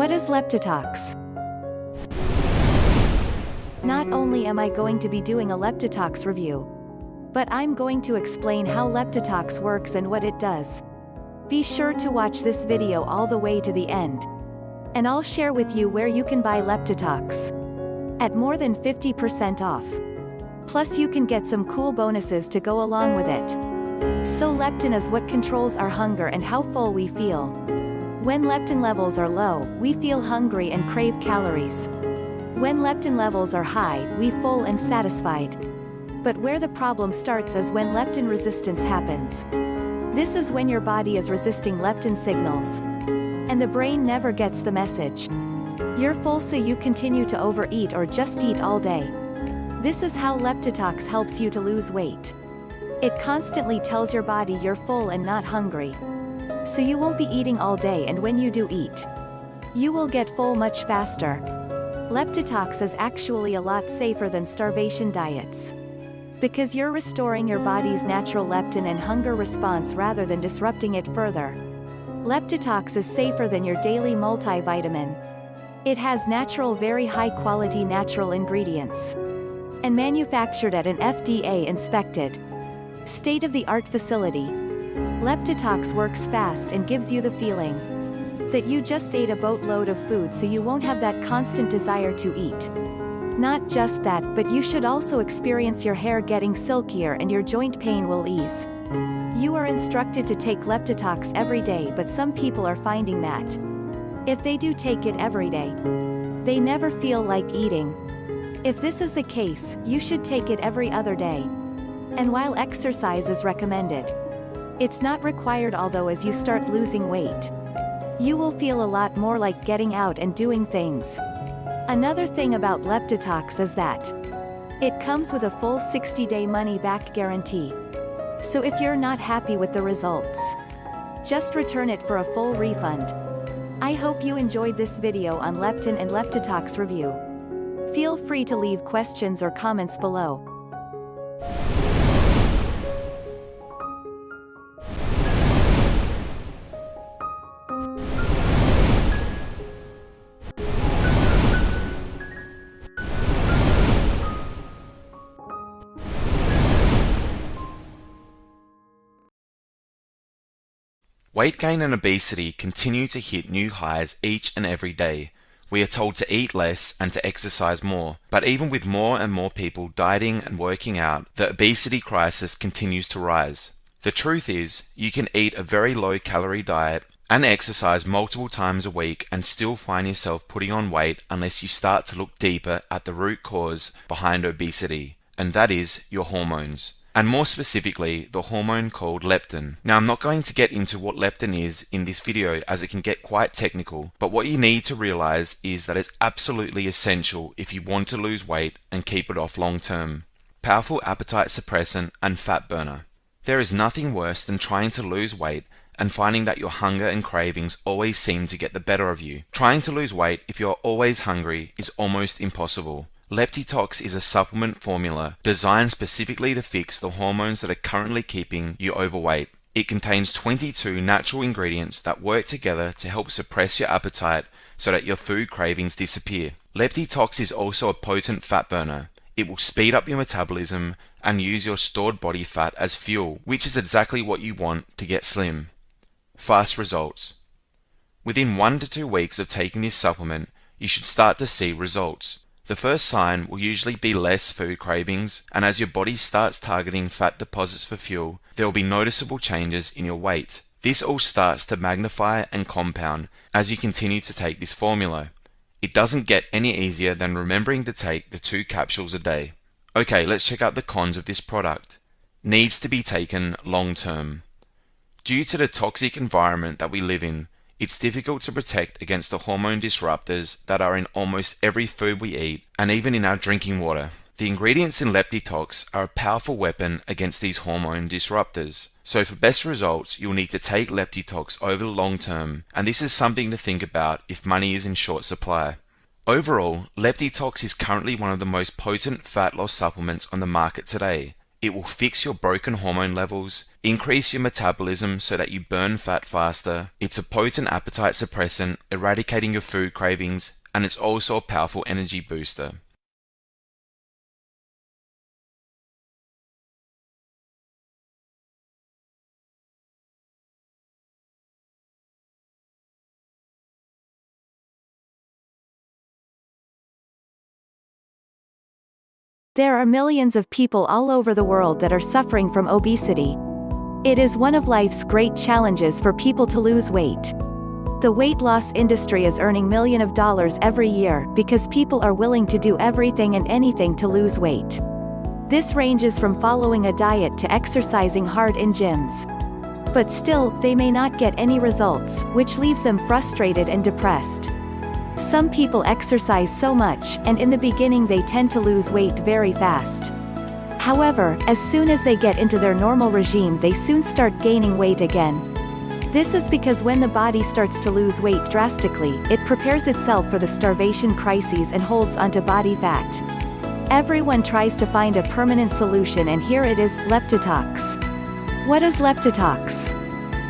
What is Leptitox? Not only am I going to be doing a Leptitox review, but I'm going to explain how Leptitox works and what it does. Be sure to watch this video all the way to the end. And I'll share with you where you can buy Leptitox. At more than 50% off. Plus you can get some cool bonuses to go along with it. So leptin is what controls our hunger and how full we feel. When leptin levels are low, we feel hungry and crave calories. When leptin levels are high, we full and satisfied. But where the problem starts is when leptin resistance happens. This is when your body is resisting leptin signals. And the brain never gets the message. You're full so you continue to overeat or just eat all day. This is how Leptitox helps you to lose weight. It constantly tells your body you're full and not hungry. So you won't be eating all day and when you do eat, you will get full much faster. Leptitox is actually a lot safer than starvation diets. Because you're restoring your body's natural leptin and hunger response rather than disrupting it further. Leptitox is safer than your daily multivitamin. It has natural very high quality natural ingredients. And manufactured at an FDA-inspected, state-of-the-art facility. Leptitox works fast and gives you the feeling that you just ate a boatload of food so you won't have that constant desire to eat. Not just that but you should also experience your hair getting silkier and your joint pain will ease. You are instructed to take Leptitox every day but some people are finding that. If they do take it every day, they never feel like eating. If this is the case, you should take it every other day. And while exercise is recommended, it's not required although as you start losing weight, you will feel a lot more like getting out and doing things. Another thing about Leptitox is that it comes with a full 60-day money-back guarantee. So if you're not happy with the results, just return it for a full refund. I hope you enjoyed this video on leptin and Leptitox review. Feel free to leave questions or comments below. Weight gain and obesity continue to hit new highs each and every day. We are told to eat less and to exercise more, but even with more and more people dieting and working out, the obesity crisis continues to rise. The truth is, you can eat a very low calorie diet and exercise multiple times a week and still find yourself putting on weight unless you start to look deeper at the root cause behind obesity, and that is your hormones and more specifically the hormone called leptin. Now I'm not going to get into what leptin is in this video as it can get quite technical, but what you need to realize is that it's absolutely essential if you want to lose weight and keep it off long term. Powerful appetite suppressant and fat burner. There is nothing worse than trying to lose weight and finding that your hunger and cravings always seem to get the better of you. Trying to lose weight if you're always hungry is almost impossible. Leptitox is a supplement formula designed specifically to fix the hormones that are currently keeping you overweight. It contains 22 natural ingredients that work together to help suppress your appetite so that your food cravings disappear. Leptitox is also a potent fat burner. It will speed up your metabolism and use your stored body fat as fuel, which is exactly what you want to get slim. Fast results. Within one to two weeks of taking this supplement, you should start to see results. The first sign will usually be less food cravings, and as your body starts targeting fat deposits for fuel, there will be noticeable changes in your weight. This all starts to magnify and compound as you continue to take this formula. It doesn't get any easier than remembering to take the two capsules a day. Okay, let's check out the cons of this product. Needs to be taken long term. Due to the toxic environment that we live in, it's difficult to protect against the hormone disruptors that are in almost every food we eat and even in our drinking water. The ingredients in Leptitox are a powerful weapon against these hormone disruptors. So for best results, you'll need to take Leptitox over the long term, and this is something to think about if money is in short supply. Overall, Leptitox is currently one of the most potent fat loss supplements on the market today. It will fix your broken hormone levels, increase your metabolism so that you burn fat faster. It's a potent appetite suppressant, eradicating your food cravings, and it's also a powerful energy booster. There are millions of people all over the world that are suffering from obesity. It is one of life's great challenges for people to lose weight. The weight loss industry is earning millions of dollars every year because people are willing to do everything and anything to lose weight. This ranges from following a diet to exercising hard in gyms. But still, they may not get any results, which leaves them frustrated and depressed. Some people exercise so much, and in the beginning they tend to lose weight very fast. However, as soon as they get into their normal regime they soon start gaining weight again. This is because when the body starts to lose weight drastically, it prepares itself for the starvation crises and holds onto body fat. Everyone tries to find a permanent solution and here it is, Leptitox. What is Leptitox?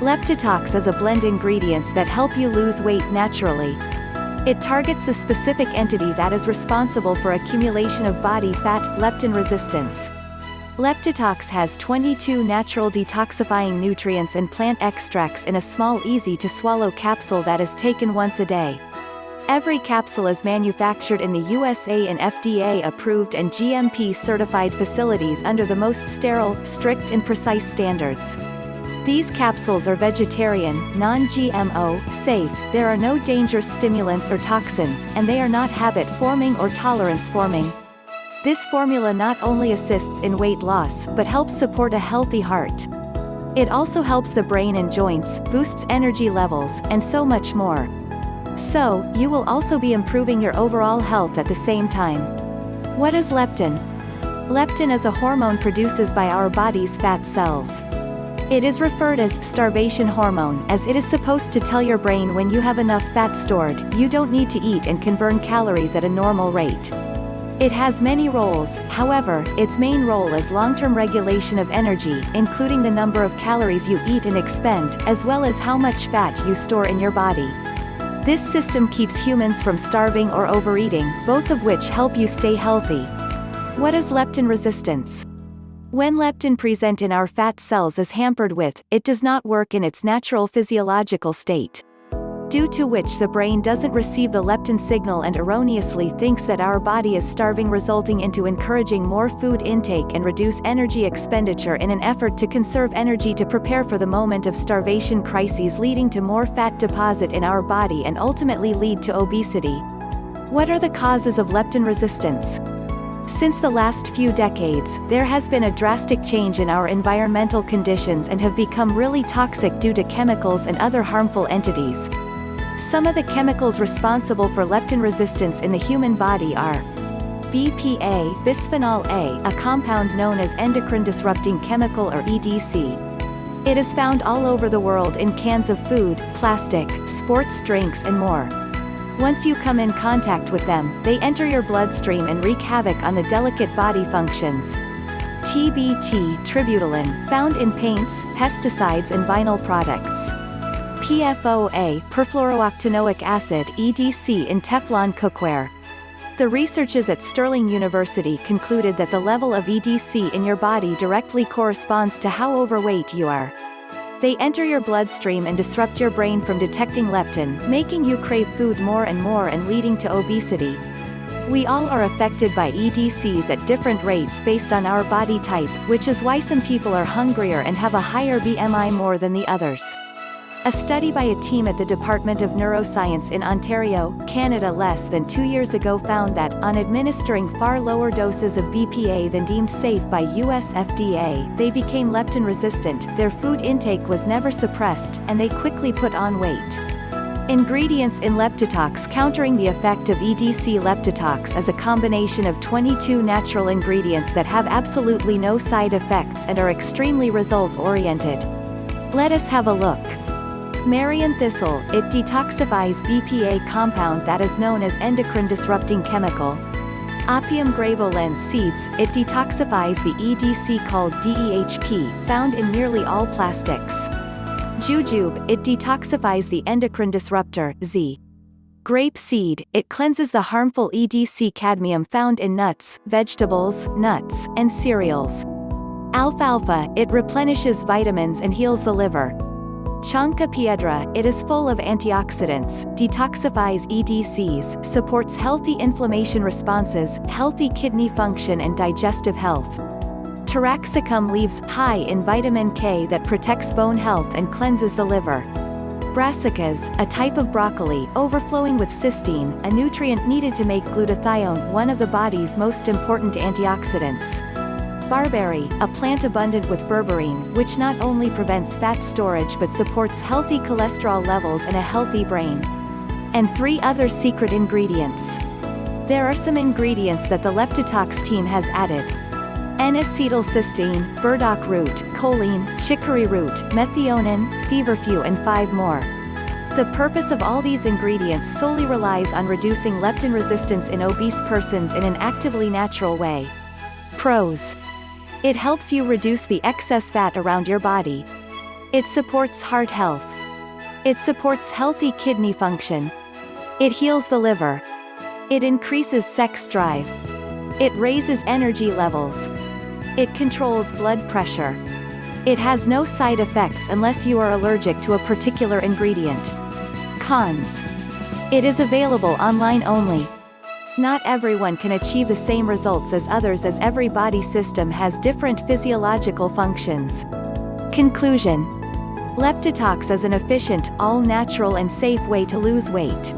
Leptitox is a blend ingredients that help you lose weight naturally. It targets the specific entity that is responsible for accumulation of body fat, leptin resistance. Leptitox has 22 natural detoxifying nutrients and plant extracts in a small easy-to-swallow capsule that is taken once a day. Every capsule is manufactured in the USA in FDA-approved and GMP-certified facilities under the most sterile, strict and precise standards. These capsules are vegetarian, non-GMO, safe, there are no dangerous stimulants or toxins, and they are not habit-forming or tolerance-forming. This formula not only assists in weight loss, but helps support a healthy heart. It also helps the brain and joints, boosts energy levels, and so much more. So, you will also be improving your overall health at the same time. What is leptin? Leptin is a hormone produced by our body's fat cells. It is referred as starvation hormone as it is supposed to tell your brain when you have enough fat stored, you don't need to eat and can burn calories at a normal rate. It has many roles, however, its main role is long-term regulation of energy, including the number of calories you eat and expend, as well as how much fat you store in your body. This system keeps humans from starving or overeating, both of which help you stay healthy. What is leptin resistance? When leptin present in our fat cells is hampered with, it does not work in its natural physiological state. Due to which the brain doesn't receive the leptin signal and erroneously thinks that our body is starving resulting into encouraging more food intake and reduce energy expenditure in an effort to conserve energy to prepare for the moment of starvation crises leading to more fat deposit in our body and ultimately lead to obesity. What are the causes of leptin resistance? Since the last few decades, there has been a drastic change in our environmental conditions and have become really toxic due to chemicals and other harmful entities. Some of the chemicals responsible for leptin resistance in the human body are BPA, bisphenol A, a compound known as endocrine disrupting chemical or EDC. It is found all over the world in cans of food, plastic, sports drinks and more. Once you come in contact with them, they enter your bloodstream and wreak havoc on the delicate body functions. TBT tributyltin, found in paints, pesticides and vinyl products. PFOA perfluorooctanoic acid EDC in Teflon cookware. The researchers at Stirling University concluded that the level of EDC in your body directly corresponds to how overweight you are. They enter your bloodstream and disrupt your brain from detecting leptin, making you crave food more and more and leading to obesity. We all are affected by EDCs at different rates based on our body type, which is why some people are hungrier and have a higher BMI more than the others. A study by a team at the Department of Neuroscience in Ontario, Canada less than two years ago found that, on administering far lower doses of BPA than deemed safe by US FDA, they became leptin resistant, their food intake was never suppressed, and they quickly put on weight. Ingredients in Leptitox Countering the effect of EDC Leptitox is a combination of 22 natural ingredients that have absolutely no side effects and are extremely result-oriented. Let us have a look. Marian thistle, it detoxifies BPA compound that is known as endocrine disrupting chemical. Apium graveolens seeds, it detoxifies the EDC called DEHP, found in nearly all plastics. Jujube, it detoxifies the endocrine disruptor, Z. Grape seed, it cleanses the harmful EDC cadmium found in nuts, vegetables, nuts, and cereals. Alfalfa, it replenishes vitamins and heals the liver. Chanca piedra, it is full of antioxidants, detoxifies EDCs, supports healthy inflammation responses, healthy kidney function and digestive health. Taraxacum leaves, high in vitamin K that protects bone health and cleanses the liver. Brassicas, a type of broccoli, overflowing with cysteine, a nutrient needed to make glutathione one of the body's most important antioxidants. Barberry, a plant abundant with berberine, which not only prevents fat storage but supports healthy cholesterol levels and a healthy brain. And three other secret ingredients. There are some ingredients that the Leptitox team has added. N-acetylcysteine, burdock root, choline, chicory root, methionine, feverfew and five more. The purpose of all these ingredients solely relies on reducing leptin resistance in obese persons in an actively natural way. Pros. It helps you reduce the excess fat around your body. It supports heart health. It supports healthy kidney function. It heals the liver. It increases sex drive. It raises energy levels. It controls blood pressure. It has no side effects unless you are allergic to a particular ingredient. Cons. It is available online only. Not everyone can achieve the same results as others as every body system has different physiological functions. Conclusion. Leptitox is an efficient, all-natural and safe way to lose weight.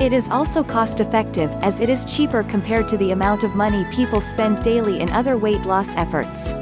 It is also cost-effective, as it is cheaper compared to the amount of money people spend daily in other weight loss efforts.